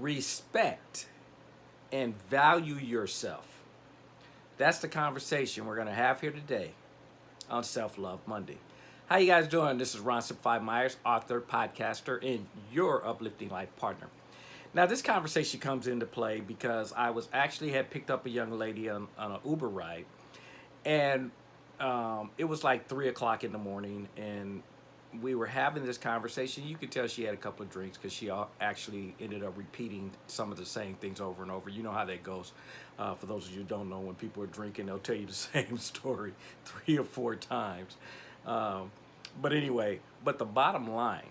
respect and value yourself. That's the conversation we're going to have here today on Self-Love Monday. How you guys doing? This is Ron Simplify Myers, author, podcaster, and your uplifting life partner. Now, this conversation comes into play because I was actually had picked up a young lady on, on an Uber ride, and um, it was like three o'clock in the morning, and we were having this conversation. You could tell she had a couple of drinks because she actually ended up repeating some of the same things over and over. You know how that goes. Uh, for those of you who don't know, when people are drinking, they'll tell you the same story three or four times. Um, but anyway, but the bottom line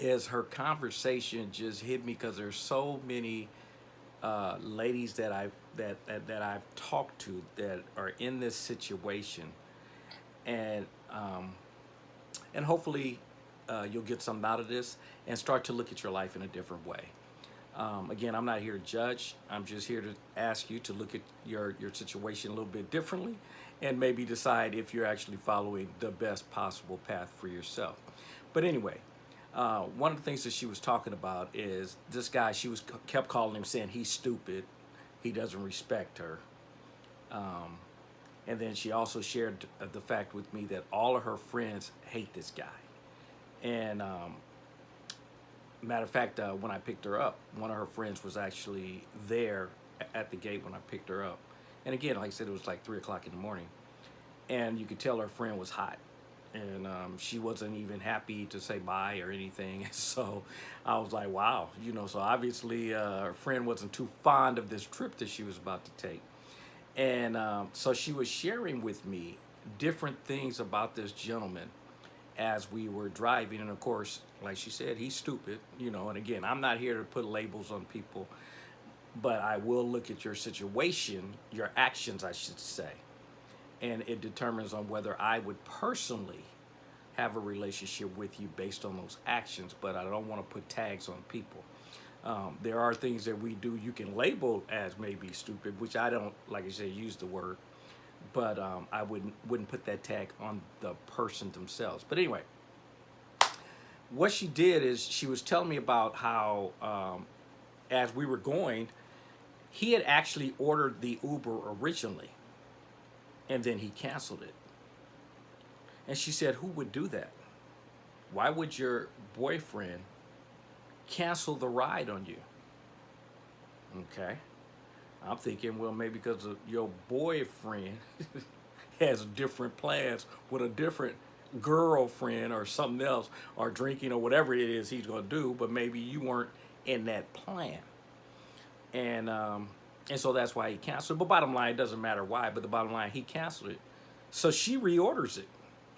is her conversation just hit me because there's so many uh, ladies that I've that, that that I've talked to that are in this situation, and um, and hopefully uh, you'll get something out of this and start to look at your life in a different way. Um, again, I'm not here to judge. I'm just here to ask you to look at your, your situation a little bit differently and maybe decide if you're actually following the best possible path for yourself. But anyway, uh, one of the things that she was talking about is this guy, she was kept calling him saying he's stupid, he doesn't respect her. Um, and then she also shared uh, the fact with me that all of her friends hate this guy. And um, matter of fact, uh, when I picked her up, one of her friends was actually there at the gate when I picked her up. And again, like I said, it was like three o'clock in the morning. And you could tell her friend was hot. And um, she wasn't even happy to say bye or anything. So I was like, wow, you know, so obviously uh, her friend wasn't too fond of this trip that she was about to take. And um, so she was sharing with me different things about this gentleman as we were driving. And of course, like she said, he's stupid, you know, and again, I'm not here to put labels on people, but I will look at your situation, your actions, I should say. And it determines on whether I would personally have a relationship with you based on those actions, but I don't want to put tags on people. Um, there are things that we do you can label as maybe stupid, which I don't, like I said, use the word, but um, I wouldn't wouldn't put that tag on the person themselves. But anyway, what she did is she was telling me about how um, as we were going, he had actually ordered the Uber originally, and then he canceled it. And she said, who would do that? Why would your boyfriend cancel the ride on you. Okay. I'm thinking, well, maybe because your boyfriend has different plans with a different girlfriend or something else or drinking or whatever it is he's going to do, but maybe you weren't in that plan. And, um, and so that's why he canceled. But bottom line, it doesn't matter why, but the bottom line, he canceled it. So she reorders it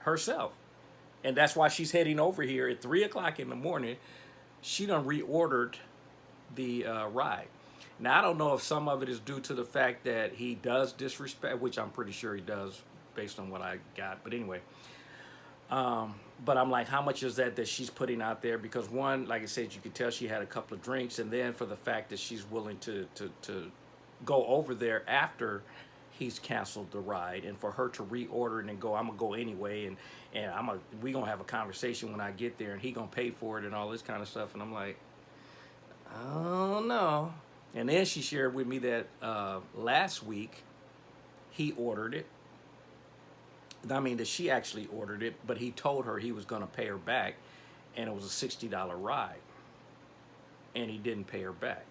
herself. And that's why she's heading over here at 3 o'clock in the morning she done reordered the uh, ride. Now, I don't know if some of it is due to the fact that he does disrespect, which I'm pretty sure he does based on what I got. But anyway, um, but I'm like, how much is that that she's putting out there? Because one, like I said, you could tell she had a couple of drinks. And then for the fact that she's willing to, to, to go over there after he's canceled the ride and for her to reorder it and go i'm gonna go anyway and and i'm a we gonna have a conversation when i get there and he gonna pay for it and all this kind of stuff and i'm like oh no. And then she shared with me that uh, last week he ordered it. I mean that she actually ordered it but he told her he was gonna pay her back and it was a $60 ride. And he didn't pay her back.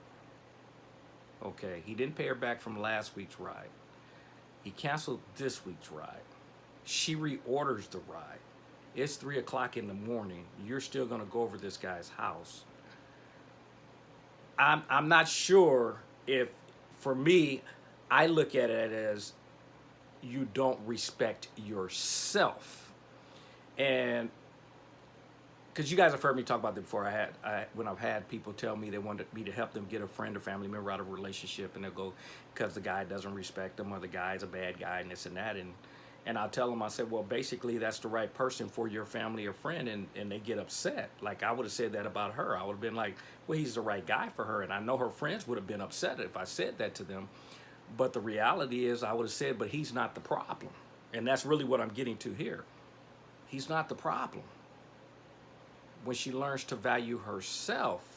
Okay he didn't pay her back from last week's ride he canceled this week's ride. She reorders the ride. It's 3 o'clock in the morning. You're still to go over this guy's house. I'm, I'm not sure if, for me, I look at it as you don't respect yourself. And because you guys have heard me talk about this before. I had I, when I've had people tell me they wanted me to help them get a friend or family member out of a relationship, and they'll go because the guy doesn't respect them or the guy's a bad guy and this and that, and and I'll tell them I said, well, basically that's the right person for your family or friend, and and they get upset. Like I would have said that about her. I would have been like, well, he's the right guy for her, and I know her friends would have been upset if I said that to them. But the reality is, I would have said, but he's not the problem, and that's really what I'm getting to here. He's not the problem when she learns to value herself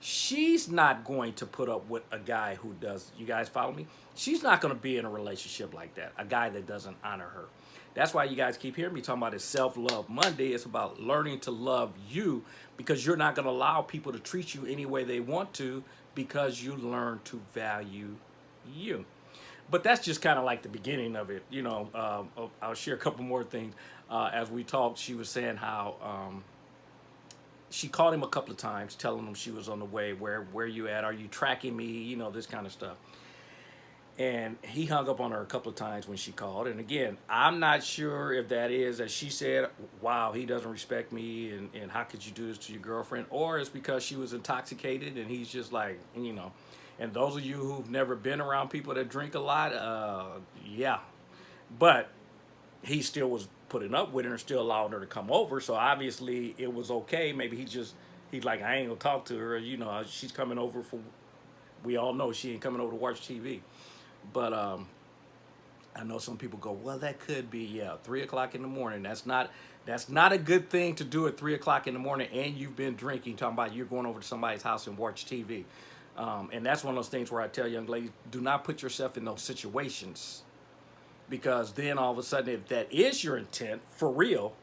she's not going to put up with a guy who does, you guys follow me? She's not going to be in a relationship like that, a guy that doesn't honor her. That's why you guys keep hearing me talking about this self-love Monday. It's about learning to love you because you're not going to allow people to treat you any way they want to because you learn to value you. But that's just kind of like the beginning of it. You know, um, I'll share a couple more things. Uh, as we talked, she was saying how um, she called him a couple of times, telling him she was on the way. Where where you at? Are you tracking me? You know this kind of stuff. And he hung up on her a couple of times when she called. And again, I'm not sure if that is, as she said, wow, he doesn't respect me, and, and how could you do this to your girlfriend? Or it's because she was intoxicated and he's just like, you know. And those of you who've never been around people that drink a lot, uh, yeah. But he still was putting up with her and still allowing her to come over. So obviously it was okay. Maybe he just, he's like, I ain't gonna talk to her. You know, she's coming over for, we all know she ain't coming over to watch TV. But um, I know some people go, well, that could be, yeah, three o'clock in the morning. That's not, that's not a good thing to do at three o'clock in the morning and you've been drinking, talking about you're going over to somebody's house and watch TV. Um, and that's one of those things where I tell young ladies, do not put yourself in those situations because then all of a sudden if that is your intent for real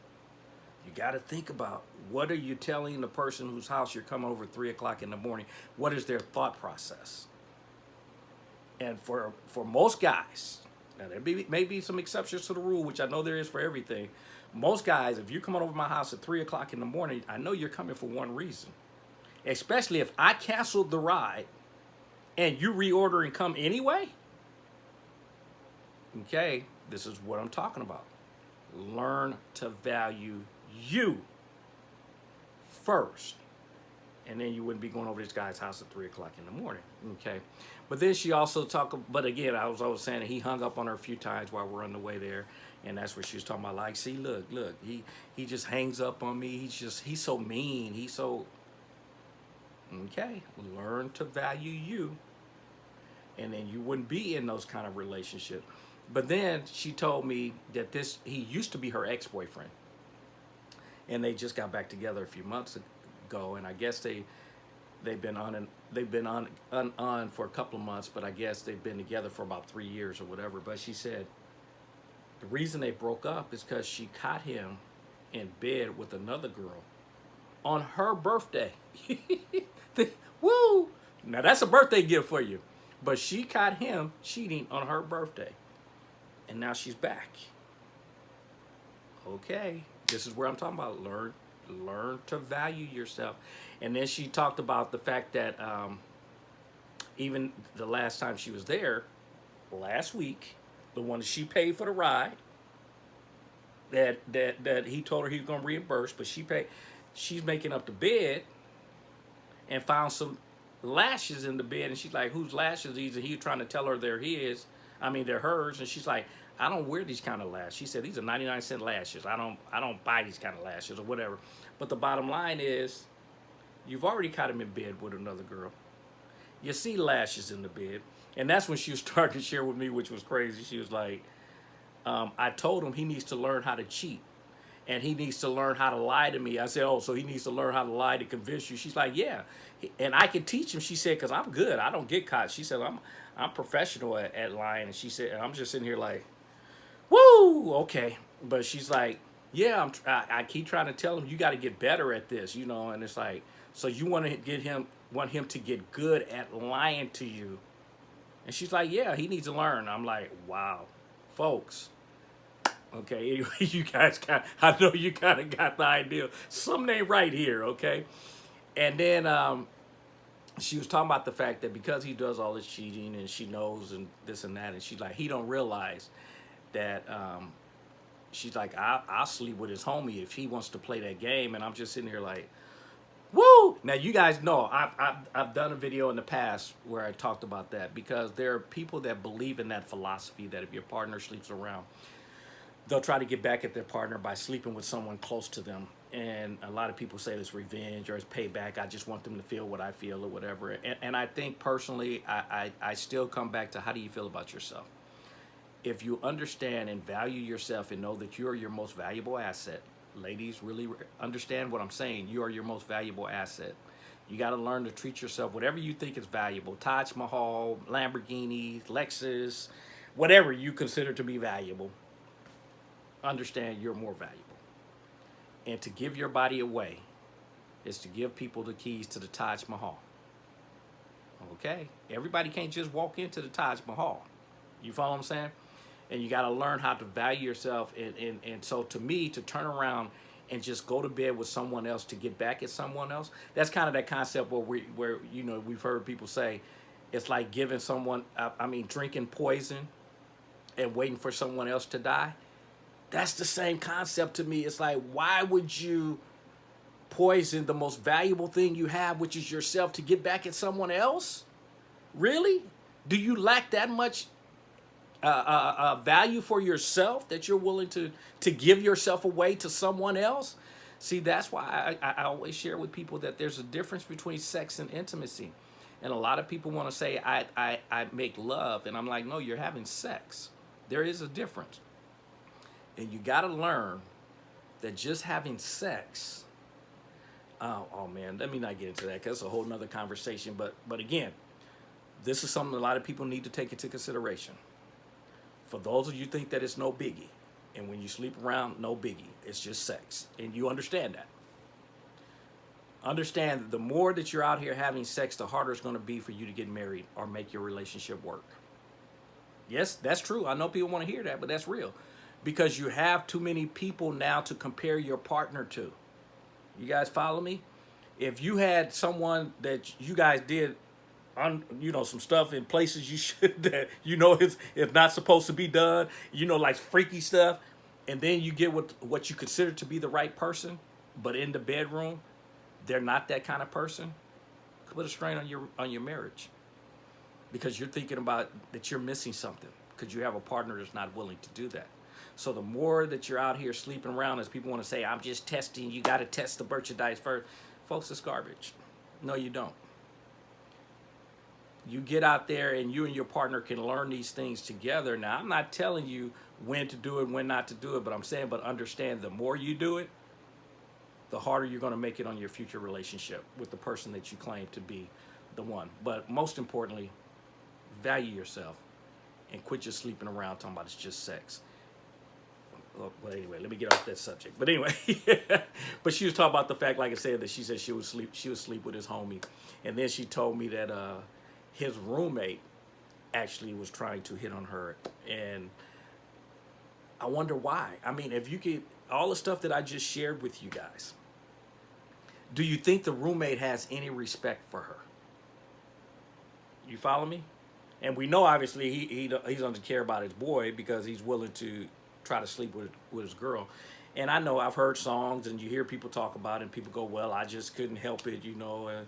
you got to think about what are you telling the person whose house you're coming over three o'clock in the morning? What is their thought process? And for for most guys now there be, may be some exceptions to the rule which i know there is for everything. Most guys if you're coming over my house at three o'clock in the morning i know you're coming for one reason. Especially if i canceled the ride and you reorder and come anyway Okay, this is what I'm talking about. Learn to value you first. And then you wouldn't be going over this guy's house at three o'clock in the morning. Okay. But then she also talked, but again, I was always saying he hung up on her a few times while we're on the way there. And that's what she was talking about. Like, see, look, look, he, he just hangs up on me. He's just, he's so mean. He's so, okay, learn to value you. And then you wouldn't be in those kind of relationships. But then she told me that this he used to be her ex-boyfriend. And they just got back together a few months ago and I guess they they've been on and they've been on, on on for a couple of months, but I guess they've been together for about 3 years or whatever, but she said the reason they broke up is cuz she caught him in bed with another girl on her birthday. Woo! Now that's a birthday gift for you. But she caught him cheating on her birthday and now she's back. Okay, this is where I'm talking about. Learn, learn to value yourself. And then she talked about the fact that um, even the last time she was there, last week, the one that she paid for the ride, that that that he told her he was gonna reimburse, but she paid. She's making up the bed, and found some lashes in the bed, and she's like, "Whose lashes these?" And he's trying to tell her they're his. I mean, they're hers. And she's like, I don't wear these kind of lashes. She said, these are 99 cent lashes. I don't, I don't buy these kind of lashes or whatever. But the bottom line is, you've already caught him in bed with another girl. You see lashes in the bed. And that's when she was starting to share with me, which was crazy. She was like, um, I told him he needs to learn how to cheat and he needs to learn how to lie to me. I said, oh, so he needs to learn how to lie to convince you. She's like, yeah. And I can teach him. She said, because I'm good. I don't get caught. She said, I'm I'm professional at, at lying. And she said, and I'm just sitting here like, woo, okay. But she's like, yeah, I'm, I, I keep trying to tell him, you got to get better at this, you know. And it's like, so you want to get him, want him to get good at lying to you. And she's like, yeah, he needs to learn. I'm like, wow, folks. Okay, anyway, you guys got, I know you kind of got the idea. Something ain't right here, okay? And then um, she was talking about the fact that because he does all this cheating and she knows and this and that, and she's like, he don't realize that um, she's like, I, I'll sleep with his homie if he wants to play that game. And I'm just sitting here like, woo! Now, you guys know I've, I've, I've done a video in the past where I talked about that because there are people that believe in that philosophy that if your partner sleeps around, they'll try to get back at their partner by sleeping with someone close to them. And a lot of people say it's revenge or it's payback. I just want them to feel what I feel or whatever. And, and I think personally, I, I, I still come back to how do you feel about yourself? If you understand and value yourself and know that you're your most valuable asset, ladies really understand what I'm saying. You are your most valuable asset. You got to learn to treat yourself, whatever you think is valuable Taj Mahal, Lamborghini, Lexus, whatever you consider to be valuable. Understand you're more valuable. And to give your body away is to give people the keys to the Taj Mahal. Okay? Everybody can't just walk into the Taj Mahal. You follow what I'm saying? And you got to learn how to value yourself. And, and, and so to me, to turn around and just go to bed with someone else to get back at someone else, that's kind of that concept where we, where, you know, we've heard people say, it's like giving someone, I mean, drinking poison and waiting for someone else to die. That's the same concept to me. It's like, why would you poison the most valuable thing you have, which is yourself, to get back at someone else? Really? Do you lack that much uh, uh, uh, value for yourself that you're willing to to give yourself away to someone else? See, that's why I, I always share with people that there's a difference between sex and intimacy. And a lot of people want to say, I, I, I make love. And I'm like, no, you're having sex. There is a difference. And you got to learn that just having sex, oh, oh man, let me not get into that because it's a whole nother conversation. But, but again, this is something a lot of people need to take into consideration. For those of you think that it's no biggie, and when you sleep around, no biggie, it's just sex. And you understand that. Understand that the more that you're out here having sex, the harder it's going to be for you to get married or make your relationship work. Yes, that's true. I know people want to hear that, but that's real. Because you have too many people now to compare your partner to. You guys follow me? If you had someone that you guys did on you know some stuff in places you should that you know it's it's not supposed to be done, you know like freaky stuff, and then you get what what you consider to be the right person, but in the bedroom, they're not that kind of person. Put a strain on your on your marriage because you're thinking about that you're missing something because you have a partner that's not willing to do that. So the more that you're out here sleeping around, as people want to say, I'm just testing, you got to test the merchandise first. Folks, it's garbage. No, you don't. You get out there and you and your partner can learn these things together. Now, I'm not telling you when to do it, when not to do it, but I'm saying, but understand the more you do it, the harder you're going to make it on your future relationship with the person that you claim to be the one. But most importantly, value yourself and quit just sleeping around talking about it's just sex. Well, anyway, let me get off that subject. But anyway, but she was talking about the fact, like I said, that she said she would sleep, she would sleep with his homie, and then she told me that uh, his roommate actually was trying to hit on her, and I wonder why. I mean, if you could, all the stuff that I just shared with you guys, do you think the roommate has any respect for her? You follow me? And we know obviously he, he he doesn't care about his boy because he's willing to try to sleep with with his girl. And I know I've heard songs and you hear people talk about it and people go, well, I just couldn't help it, you know, and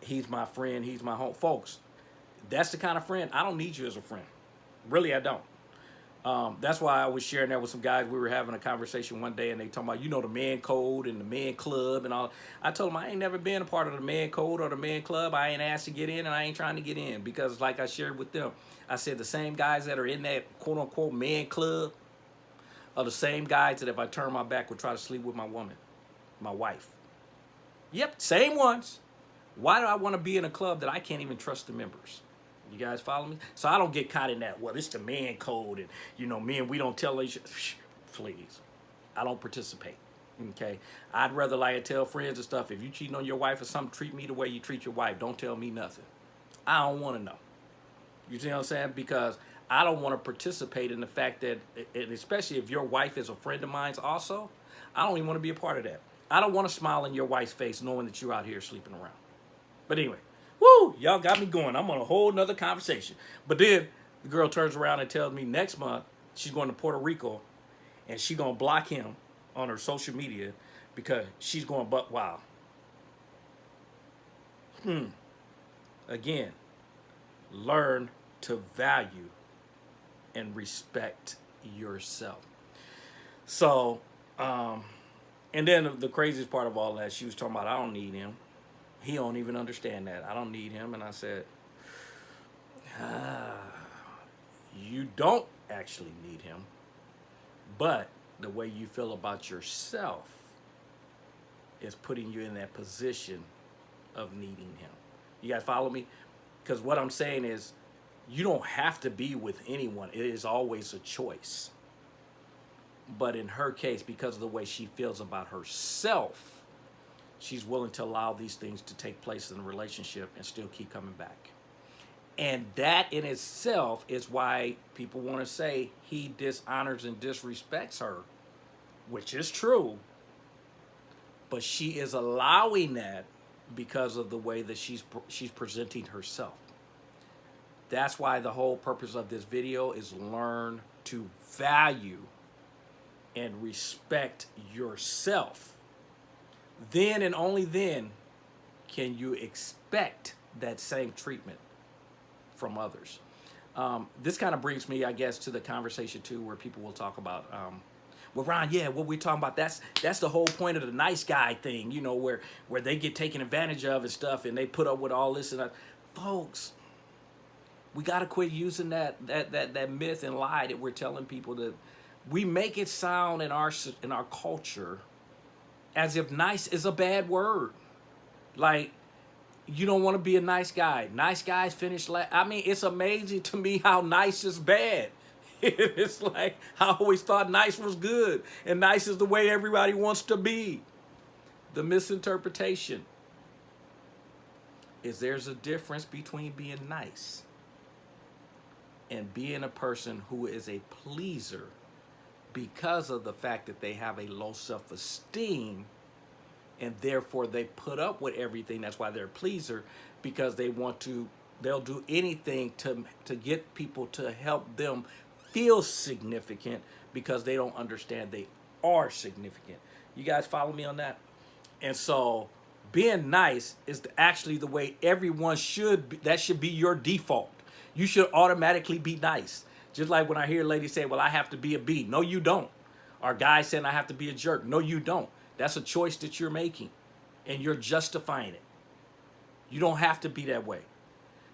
he's my friend, he's my home. Folks, that's the kind of friend, I don't need you as a friend. Really, I don't. Um, that's why I was sharing that with some guys. We were having a conversation one day and they talking about, you know, the man code and the man club and all. I told them I ain't never been a part of the man code or the man club. I ain't asked to get in and I ain't trying to get in because like I shared with them, I said the same guys that are in that quote unquote man club are the same guys that if I turn my back would try to sleep with my woman, my wife. Yep, same ones. Why do I want to be in a club that I can't even trust the members? You guys follow me? So I don't get caught in that, well, it's the man code and, you know, men, we don't tell each Please. I don't participate. Okay? I'd rather like to tell friends and stuff, if you cheating on your wife or something, treat me the way you treat your wife. Don't tell me nothing. I don't want to know. You see what I'm saying? Because I don't want to participate in the fact that, and especially if your wife is a friend of mine's also, I don't even want to be a part of that. I don't want to smile in your wife's face knowing that you're out here sleeping around. But anyway, Woo, y'all got me going. I'm on a whole nother conversation. But then the girl turns around and tells me next month she's going to Puerto Rico and she's going to block him on her social media because she's going butt wild. Hmm. Again, learn to value and respect yourself. So, um, and then the craziest part of all that, she was talking about, I don't need him he don't even understand that. I don't need him. And I said, ah, you don't actually need him, but the way you feel about yourself is putting you in that position of needing him. You guys follow me? Because what I'm saying is, you don't have to be with anyone. It is always a choice. But in her case, because of the way she feels about herself, she's willing to allow these things to take place in a relationship and still keep coming back. And that in itself is why people want to say he dishonors and disrespects her, which is true. But she is allowing that because of the way that she's she's presenting herself. That's why the whole purpose of this video is learn to value and respect yourself. Then and only then can you expect that same treatment from others. Um, this kind of brings me, I guess, to the conversation too, where people will talk about, um, well, Ron, yeah, what we're talking about? That's that's the whole point of the nice guy thing, you know, where where they get taken advantage of and stuff, and they put up with all this and. Folks, we got to quit using that that that that myth and lie that we're telling people that we make it sound in our in our culture as if nice is a bad word. Like you don't want to be a nice guy. Nice guys finish last. I mean, it's amazing to me how nice is bad. it's like I always thought nice was good, and nice is the way everybody wants to be. The misinterpretation is there's a difference between being nice and being a person who is a pleaser because of the fact that they have a low self-esteem and therefore they put up with everything that's why they're a pleaser because they want to they'll do anything to to get people to help them feel significant because they don't understand they are significant. You guys follow me on that? And so being nice is actually the way everyone should be, that should be your default you should automatically be nice. Just like when I hear ladies say, well, I have to be a B. No, you don't. Or guys saying I have to be a jerk. No, you don't. That's a choice that you're making and you're justifying it. You don't have to be that way.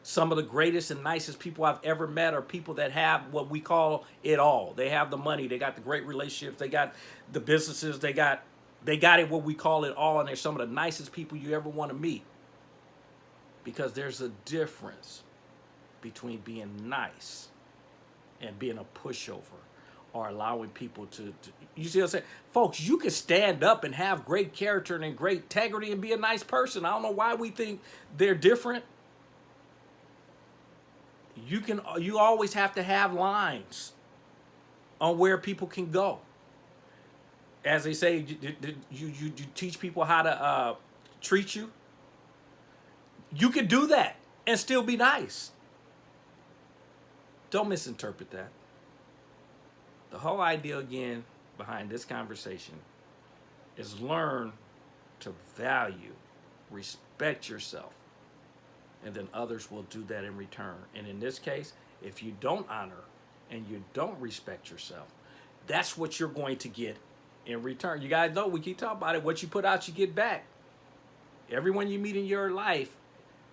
Some of the greatest and nicest people I've ever met are people that have what we call it all. They have the money, they got the great relationships, they got the businesses, they got they got it what we call it all and they're some of the nicest people you ever want to meet. Because there's a difference between being nice and being a pushover or allowing people to, to, you see what I'm saying? Folks, you can stand up and have great character and great integrity and be a nice person. I don't know why we think they're different. You can you always have to have lines on where people can go. As they say, you, you, you, teach people how to uh, treat you. You can do that and still be nice. Don't misinterpret that. The whole idea again behind this conversation is learn to value, respect yourself, and then others will do that in return. And in this case, if you don't honor and you don't respect yourself, that's what you're going to get in return. You guys know we keep talking about it. What you put out, you get back. Everyone you meet in your life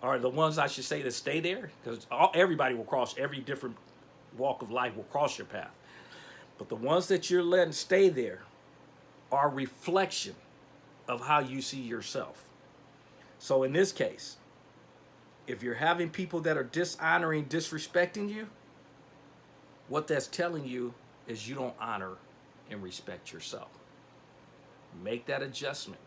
are the ones I should say that stay there because everybody will cross every different walk of life will cross your path. But the ones that you're letting stay there are reflection of how you see yourself. So in this case, if you're having people that are dishonoring, disrespecting you, what that's telling you is you don't honor and respect yourself. Make that adjustment.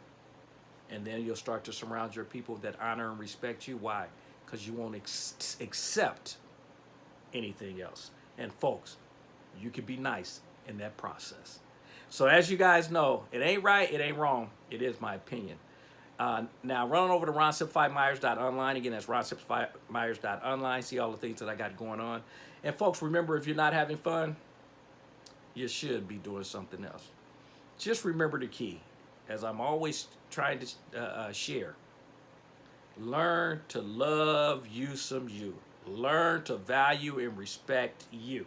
And then you'll start to surround your people that honor and respect you. Why? Because you won't accept anything else. And folks, you can be nice in that process. So as you guys know, it ain't right, it ain't wrong. It is my opinion. Uh, now, run over to ronsimplifymyers.online. Again, that's ronsimplifymyers.online. See all the things that I got going on. And folks, remember, if you're not having fun, you should be doing something else. Just remember the key, as I'm always trying to uh, uh, share. Learn to love you some you. Learn to value and respect you.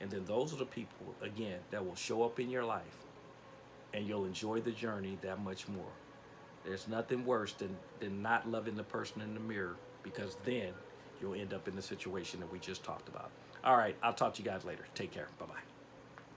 And then those are the people, again, that will show up in your life and you'll enjoy the journey that much more. There's nothing worse than, than not loving the person in the mirror because then you'll end up in the situation that we just talked about. All right, I'll talk to you guys later. Take care. Bye-bye.